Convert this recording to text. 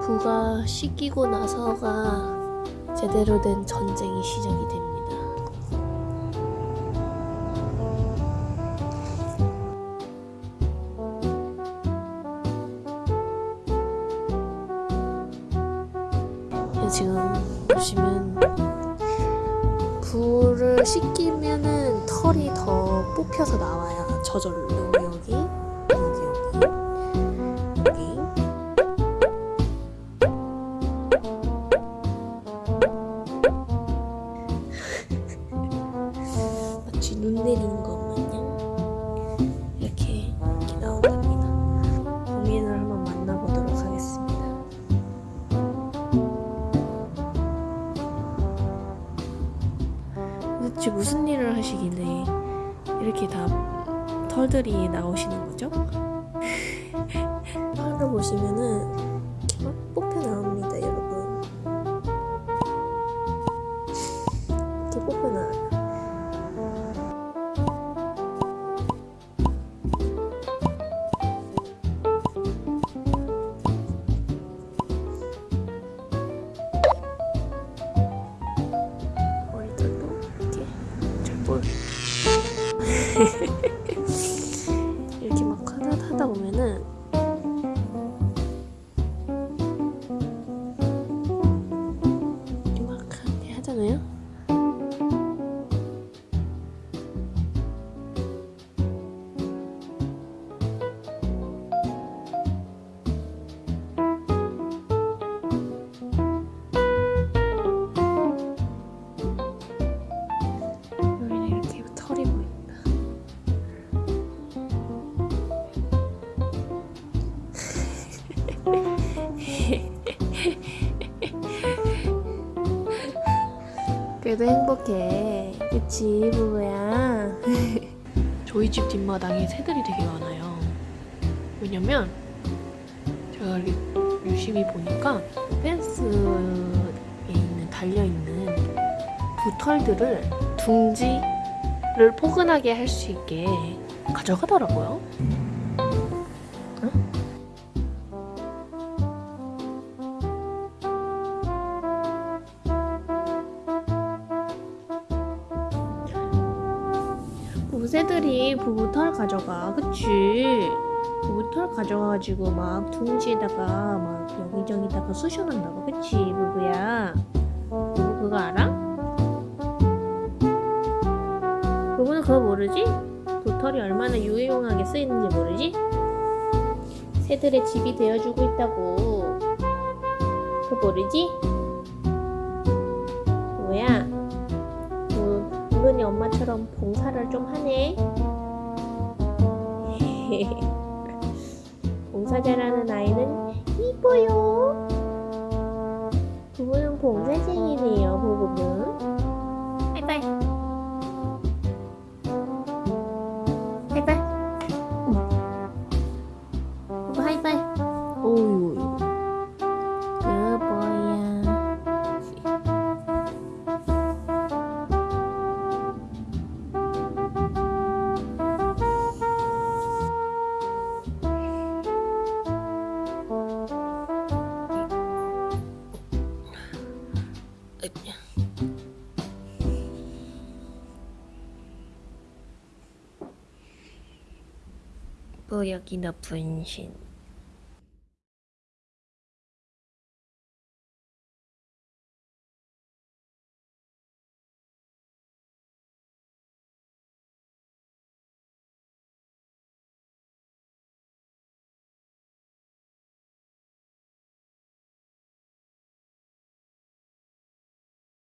부가 씻기고 나서가 제대로 된 전쟁이 시작이 됩니다. 지금 보시면 부를 씻기면은 털이 더 뽑혀서 나와요. 저절로 도대체 무슨 일을 하시길래 이렇게 다 털들이 나오시는 거죠? 털을 보시면은 하다, 보면은 그래도 행복해. 그치, 부부야. 저희 집 뒷마당에 새들이 되게 많아요. 왜냐면 제가 이렇게 유심히 보니까 펜스에 있는 달려있는 부털들을 둥지를 포근하게 할 수 있게 가져가더라고요. 새들이 부부 털 가져가, 그치? 부부 털 가져가가지고 막 둥지에다가 막 여기저기다가 쑤셔놓는다고, 그치, 부부야? 부부 그거 알아? 부부는 그거 모르지? 도털이 얼마나 유용하게 쓰이는지 모르지? 새들의 집이 되어주고 있다고 그거 모르지? 뭐, 은근히 엄마처럼 봉사를 좀 하네. 봉사 잘하는 아이는 이뻐요. 부부는 봉사쟁이네요 부부는 하이파이. 하이파이. 부부 하이파이 뽀 여기 너 분신